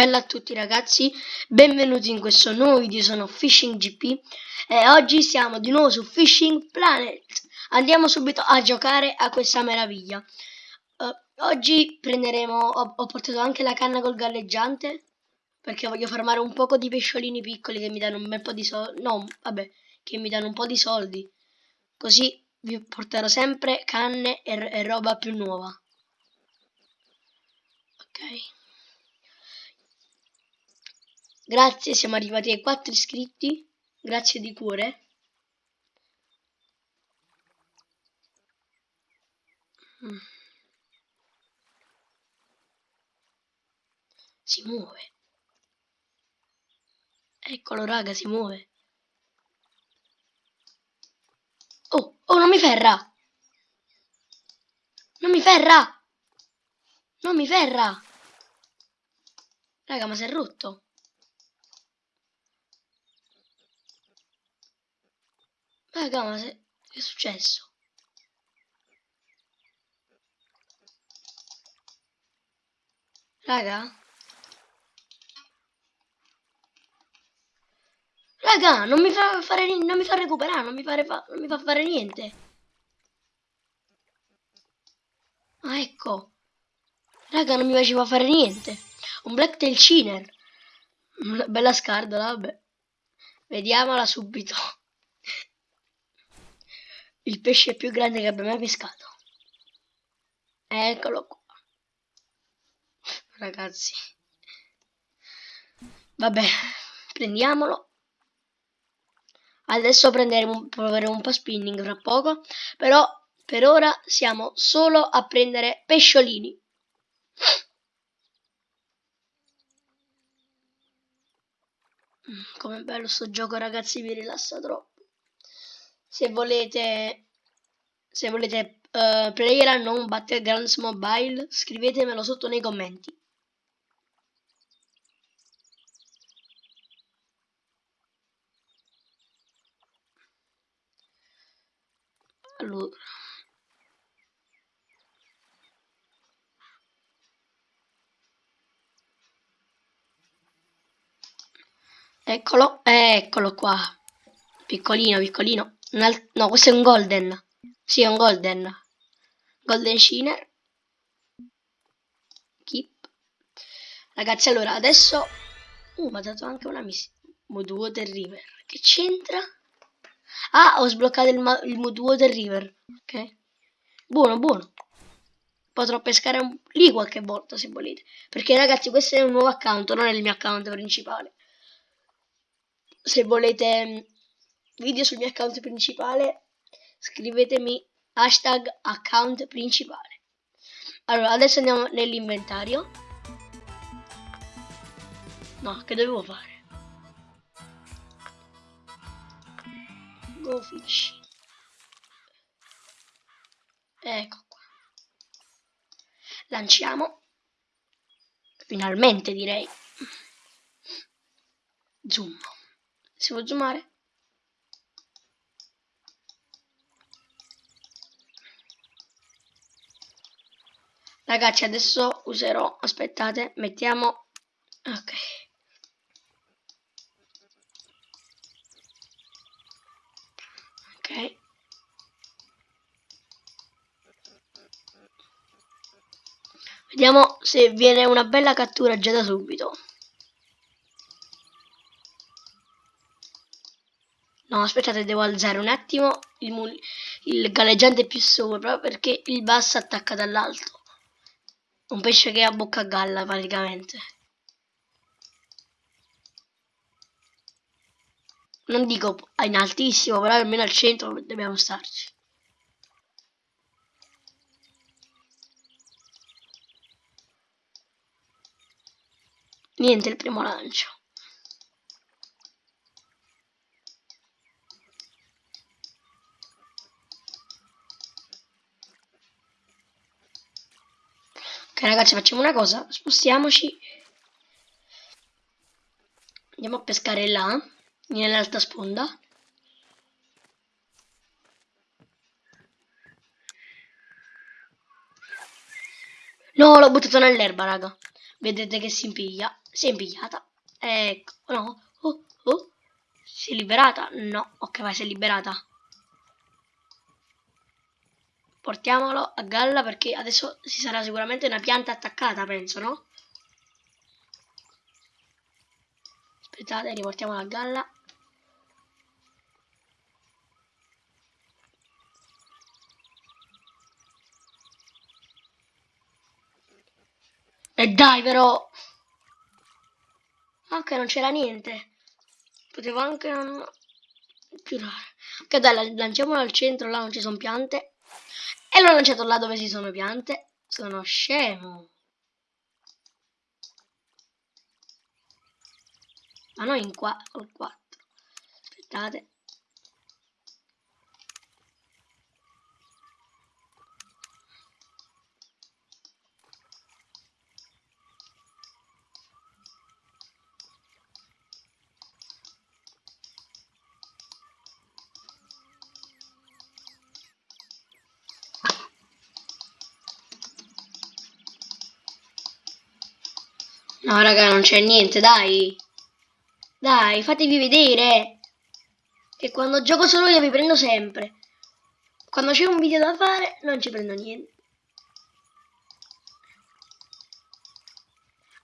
Bella a tutti ragazzi, benvenuti in questo nuovo video, sono Fishing GP e oggi siamo di nuovo su Fishing Planet. Andiamo subito a giocare a questa meraviglia. Uh, oggi prenderemo, ho, ho, portato anche la canna col galleggiante perché voglio farmare un poco di pesciolini piccoli che mi danno un bel po' di soldi, no vabbè, che mi danno un po' di soldi. Così vi porterò sempre canne e, e roba più nuova. Ok. Grazie, siamo arrivati ai 4 iscritti. Grazie di cuore. Si muove. Eccolo raga, si muove. Oh, oh, non mi ferra! Non mi ferra! Non mi ferra! Raga, ma si è rotto. Raga, ma se... che è successo? Raga? Raga, non mi fa fare non mi fa recuperare, non mi, fa, non mi fa fare niente. Ah, ecco. Raga, non mi faceva fare niente. Un Blacktail Chiner. Una bella scardola, vabbè. Vediamola subito il pesce più grande che abbia mai pescato. Eccolo qua. Ragazzi. Vabbè, prendiamolo. Adesso prenderemo, proveremo un po' spinning fra poco. Però per ora siamo solo a prendere pesciolini. Mm, Com'è bello sto gioco ragazzi, mi rilassa troppo se volete se volete uh, player non battlegrounds mobile scrivetemelo sotto nei commenti. Allora. Eccolo eccolo qua. Piccolino piccolino no, questo è un golden. Sì, è un golden. Golden Shiner. Keep. Ragazzi, allora, adesso... Uh, mi ha dato anche una missione. Water River. Che c'entra? Ah, ho sbloccato il, il Water River. Ok. Buono, buono. Potrò pescare un... lì qualche volta, se volete. Perché, ragazzi, questo è un nuovo account, non è il mio account principale. Se volete video sul mio account principale, scrivetemi hashtag account principale. Allora, adesso andiamo nell'inventario. No, che dovevo fare? Go fish. Ecco qua. Lanciamo. Finalmente direi. Zoom. Si può zoomare? Ragazzi, adesso userò, aspettate, mettiamo, ok. Ok. Vediamo se viene una bella cattura già da subito. No, aspettate, devo alzare un attimo il, il galleggiante più sopra perché il basso attacca dall'alto. Un pesce che ha bocca a galla praticamente. Non dico in altissimo, però almeno al centro dobbiamo starci. Niente il primo lancio. Ok ragazzi facciamo una cosa, spostiamoci. Andiamo a pescare là, nell'alta sponda. No, l'ho buttato nell'erba, raga. Vedete che si impiglia. Si è impigliata. Ecco. No. Oh, oh. Si è liberata? No. Ok, vai, si è liberata. Portiamolo a galla perché adesso si sarà sicuramente una pianta attaccata, penso, no? Aspettate, riportiamo la galla. E dai però! Anche non c'era niente. Potevo anche non... Giurare. Ok dai, lanciamolo al centro, là non ci sono piante. E l'ho lanciato là dove ci sono piante. Sono scemo. Ma noi in qua, col 4. Aspettate. No, raga, non c'è niente, dai. Dai, fatevi vedere. Che quando gioco solo io vi prendo sempre. Quando c'è un video da fare, non ci prendo niente.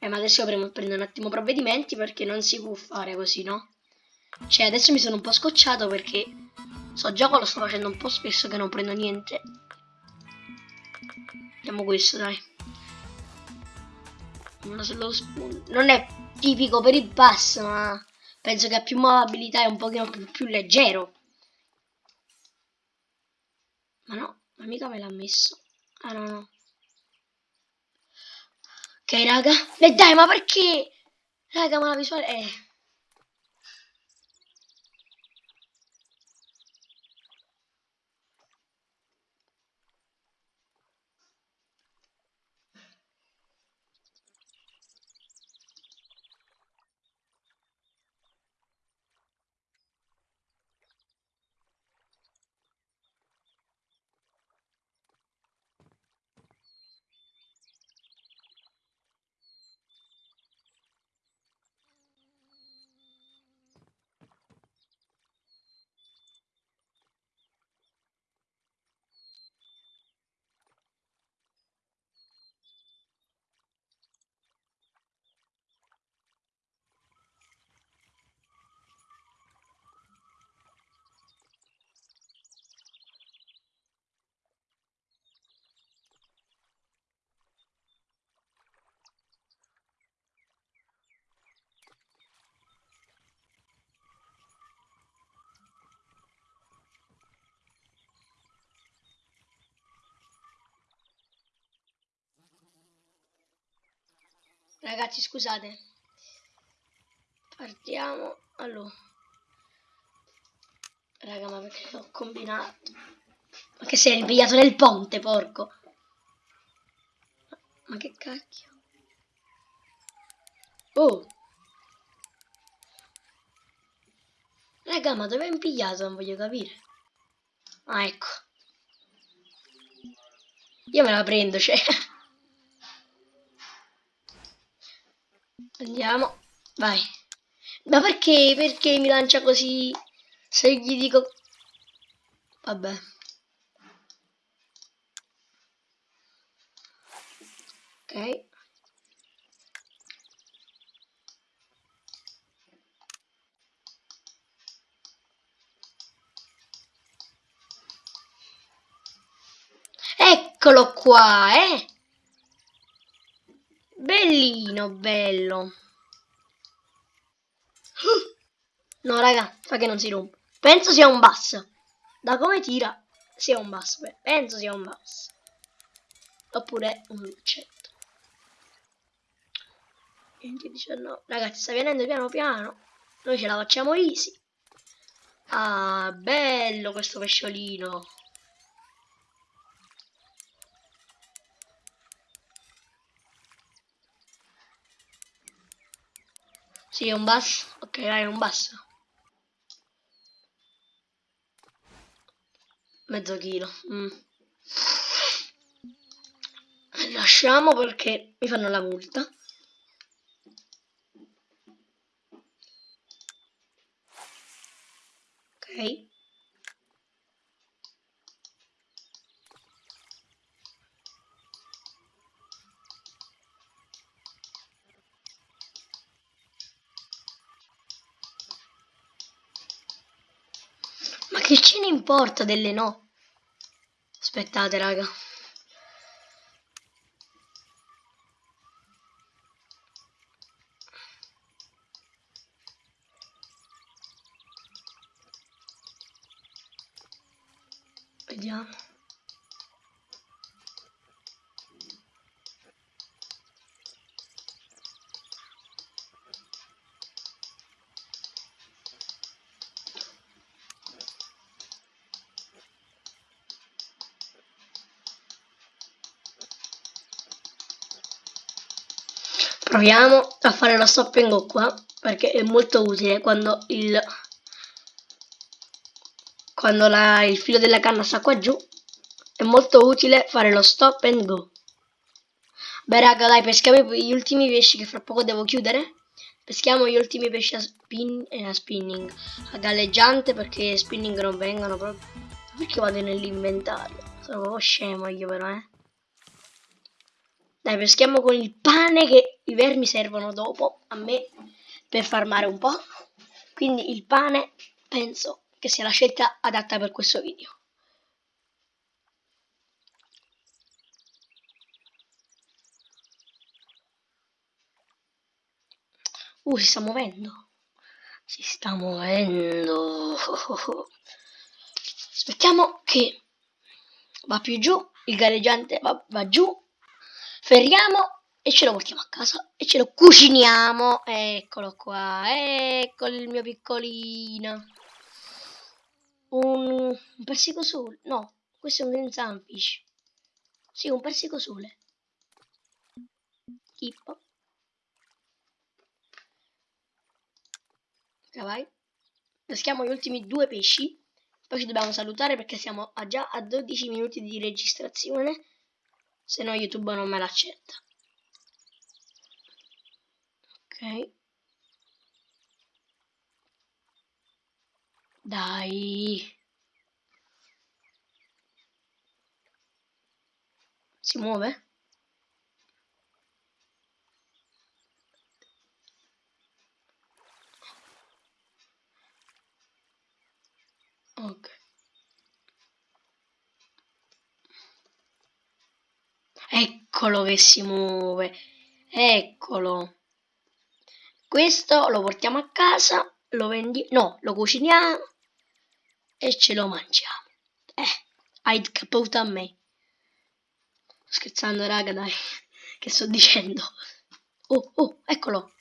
Eh, ma adesso io prendo un attimo provvedimenti perché non si può fare così, no? Cioè, adesso mi sono un po' scocciato perché so gioco lo sto facendo un po' spesso che non prendo niente. Vediamo questo, dai non è tipico per il pass, ma penso che ha più mobilità e un pochino più, più leggero. Ma no, ma mica me l'ha messo. Ah no, no. Ok, raga. E dai, ma perché? Raga, ma la visuale... Eh... Ragazzi, scusate. Partiamo. Allora. Raga, ma perché ho combinato? Ma che sei ripigliato nel ponte, porco? Ma che cacchio? Oh! Raga, ma dove hai impigliato? Non voglio capire. Ah, ecco. Io me la prendo, cioè. Andiamo. Vai. Ma perché? Perché mi lancia così? Se gli dico... Vabbè. Ok. Eccolo qua, eh! Bellino, bello. No, raga, fa che non si rompe. Penso sia un basso. Da come tira, sia un basso. Penso sia un basso. Oppure un luccetto. 20, 19. Ragazzi, sta venendo piano piano. Noi ce la facciamo easy. Ah, bello questo pesciolino. Sì, è un basso. Ok, dai, è un basso. Mezzo chilo. Mm. Lasciamo perché mi fanno la multa. Ok. Importa delle no? Aspettate, raga. Vediamo. Proviamo a fare la stop and go qua perché è molto utile quando il quando la, il filo della canna sta qua giù è molto utile fare lo stop and go. Beh raga dai peschiamo gli ultimi pesci che fra poco devo chiudere. Peschiamo gli ultimi pesci a, spin, eh, a spinning a galleggiante perché spinning non vengono proprio perché vado nell'inventario? Sono proprio scemo io però eh dai, peschiamo con il pane che i vermi servono dopo a me per farmare un po'. Quindi il pane penso che sia la scelta adatta per questo video. Uh, si sta muovendo. Si sta muovendo. Aspettiamo che va più giù. Il galleggiante va, va giù ferriamo e ce lo portiamo a casa e ce lo cuciniamo. Eccolo qua, ecco il mio piccolino. Un, un persico sole, no, questo è un green sunfish. Sì, un persico sole. Tipo. Ok, vai. Peschiamo gli ultimi due pesci. Poi ci dobbiamo salutare perché siamo a già a 12 minuti di registrazione se no YouTube non me l'accetta. Ok. Dai. Si muove? Ok. Eccolo che si muove. Eccolo. Questo lo portiamo a casa, lo vendiamo, no, lo cuciniamo e ce lo mangiamo. Eh, hai caputo a me. scherzando, raga, dai. Che sto dicendo? Oh, oh, eccolo.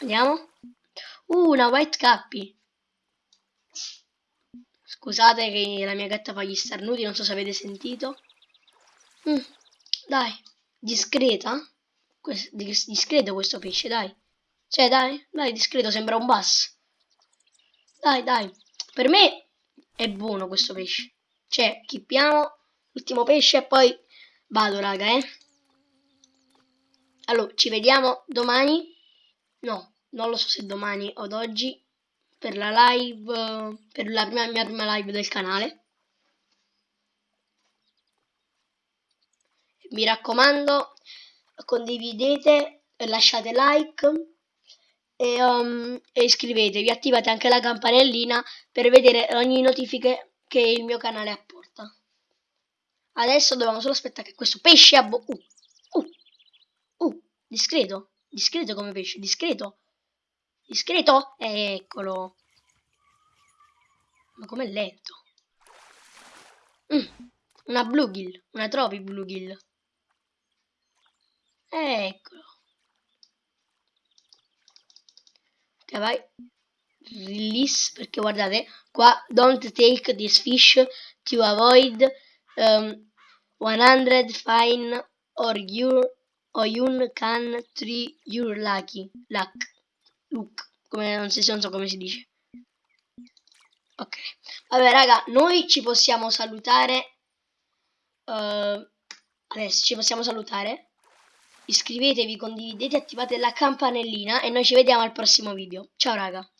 Andiamo. Uh, una white cappy. Scusate che la mia gatta fa gli starnuti, non so se avete sentito. Mm, dai, discreta? Questo, discreto questo pesce, dai. Cioè, dai, dai, discreto, sembra un bass. Dai, dai. Per me è buono questo pesce. Cioè, chippiamo l'ultimo pesce e poi vado, raga, eh. Allora, ci vediamo domani. No, non lo so se domani o oggi per la live, per la prima, mia prima live del canale. Mi raccomando condividete lasciate like e, um, e iscrivetevi attivate anche la campanellina per vedere ogni notifica che il mio canale apporta. Adesso dobbiamo solo aspettare che questo pesce abbo uh, uh, uh, discreto discreto come pesce discreto discreto? Eccolo. Ma com'è lento? Mm, una bluegill una trovi bluegill Eccolo. Ok, vai. Release, perché guardate, qua don't take this fish to avoid um, 100 fine or you or you can tree your lucky luck look come non, si, non so come si dice ok vabbè raga noi ci possiamo salutare uh, adesso ci possiamo salutare iscrivetevi, condividete, attivate la campanellina e noi ci vediamo al prossimo video. Ciao raga!